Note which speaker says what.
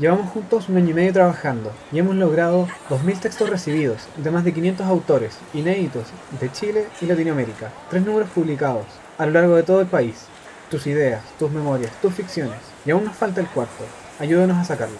Speaker 1: Llevamos juntos un año y medio trabajando y hemos logrado 2.000 textos recibidos de más de 500 autores inéditos de Chile y Latinoamérica, tres números publicados a lo largo de todo el país, tus ideas, tus memorias, tus ficciones, y aún nos falta el cuarto, ayúdanos a sacarlo.